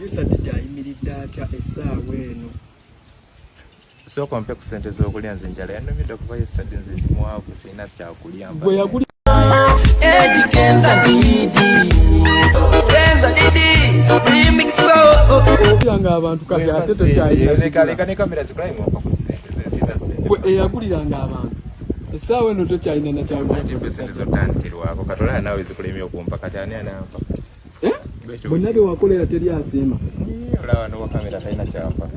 producer didi ayimiridde atya essaawa eno? Sooka ompe ku sente z'okulya nze njala. Yanumidde okuva yestade nze ndi mwavu sirina kyakulya gwe yaguli Eddie Kenza Didi Kenza Didi Remix obira ng'abantu kati ate tokyayina leka ne kamera zikulayi mwompa ku sente eyaguliranga abantu. Essaawa eno tokyalina Anti mpe sente nakyagula zotandikirwako kati olaba naawe zikulemye okumpa. Kati ani anampa bonna bye wakolera teri asiima. Olaba nowa kamera talina kyampa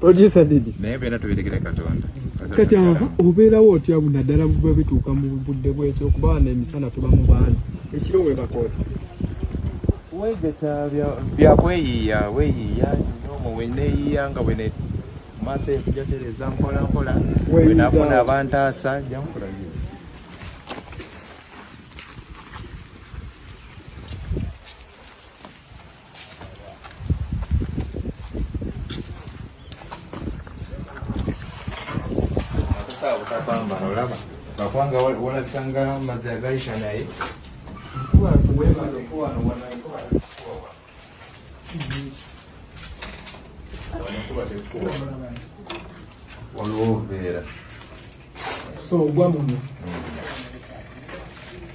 producer didi naye byonna tubirekere katonda. Kati aha obeerawo otya bunaddala bwe bituuka mu budde bwekyo okuba wano emisana tuba mu bangi ekiro we bakoota. Wegeta byakweyiiya weyiiya nomo weneeyiiya nga bwene maaso enkujatereza mpola mpola Weeyiza. bwenafuna abantaasa jamukulayo sawa butapambana olaba bakubanga walabikanga mazzi agayita naye waliwo obuveera so ogwa muno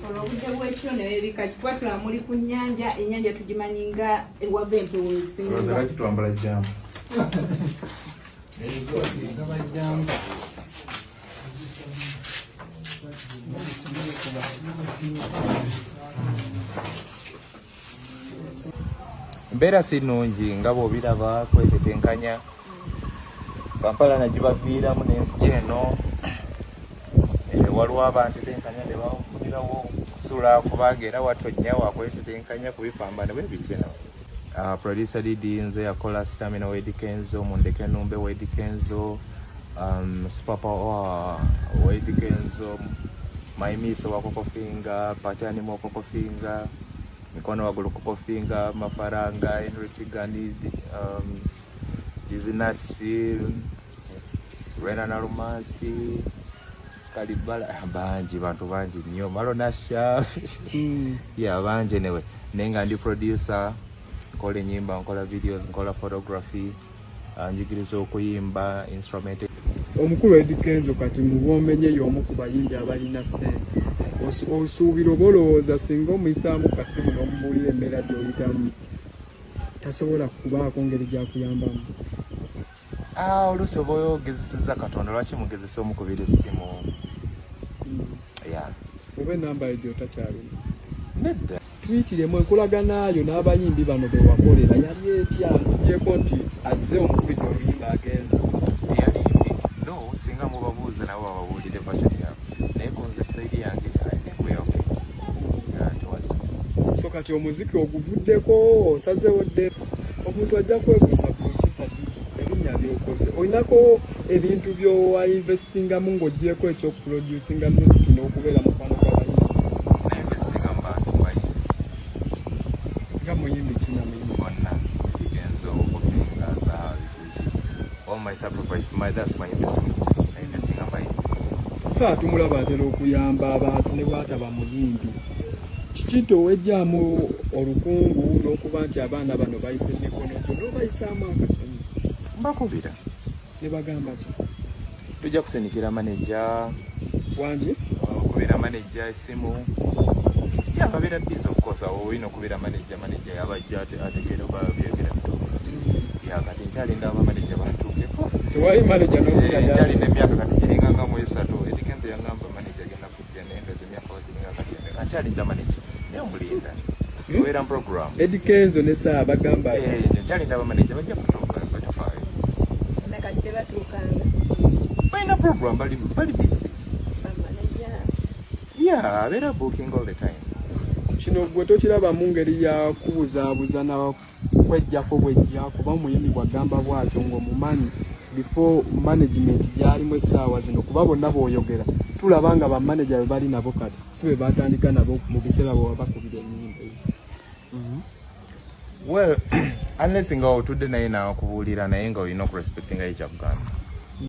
olwobudde bwekiro nebebika kikwatula muli ku nnyanja ennyanja tugimanyi nga ewava empewo esinga kitwambala jamu embeera si nnungi nga bw'obiraba kwetetenkanya. Kampala nagibaviiramu n'ensi eno. Eh, waliwo abantetenkanya ne bawulirawo kusula kubanga era watonnya wakwetetenkanya kubipamba ne bwebityo uh, producer didi nze yakola stamina wedikenzo mundeke numbe wedikenzo um, superpower wedikenzo maimiso wakokofinga patani mwakokofinga mikono wagulu kokofinga mafaranga enritigani um, jizinatsi rena na lumansi kalibala bangi bantu bangi nnyo malonasha ya bangi newe naye nga ndi producer nkola enyimba nkola videos nkola photography uh, njigiriza okuyimba instrument omukulu edikenzo kati mubombenye y'omu ku bayimbi abalina ssente. Osu- osuubira oba olowooza singa omuyisaamu kasimu n'omubuulira embeera gy'oyitamu. Tasobola kubaako ngeri gyakuyambamu. Ah, oluusi oba ogezeseza katonda lwaki mugezesa omukubira essimu? Ya oba enamba egyo takyalina nedda. Tuyitiremu enkolaganayo n'abayimbi bano be wakolera. Yali etya ntugyeko nti azze omukubira bababuulire version yaabwe naye kunze kusaidi yange nekweyoke tewali so kati omuziki oguvuddeko osazewo dde omuntu ajja kwebuuza producer didi erinnya lyokoze olinako ebintu byowainvestingamu ng'ogyeko ekyokuproducinga music n'okubeera mukwano gw'abayimbi nainvestinga mu bantu bayimbi nga muyimbi kina muyimbi bonna bigenzo okufinga saa bikiki all my sacrifice my that's my investment saa tumulaba atera okuyamba abantu ne bwataba muyimbi kiki nti owejjaamu olukungu n'okuba nti abaana bano bayisa emikono gyo n'obayisaamu akasanyu mbakubira. Ne bagamba ki? Tujja kusenikira maneja wangi okubeera maneja esimu. Of course awo olina okubeera maneja maneja yabajja ate- ategeera oba byogera bituufu yakati nkyalinda abamaneja batuukeko tewali manaja n'okuyaya nkyalina emyaka kati giringa nga mu esatu edikenzo yagamba maneja genda kujja nendeza emyaka giringa kati nkyalinda maneja naye omulinda mu program. Edikenzo ne saa bagamba Eh, nkyalinda abamaneja bajja kutuuka batufaayo nakati tebatuukanga balina program bali bamaneja yeah abeera booking all the time kino gwe tokirabamu ngeri ya kubuzaabuza na kwejjako bwejja kuba omuyimi bwagamba bwatyo ng'omumanyi before management gyalimu essaawa zino kuba bonna bw'oyogera tulaba nga bamaneja be bali nabo kati si be batandika nabo mu biseera bwe baba bakubira ennyimba ezo well unless nga otudde naye nakubuulira naye nga olina okurespectinga ekyaguganda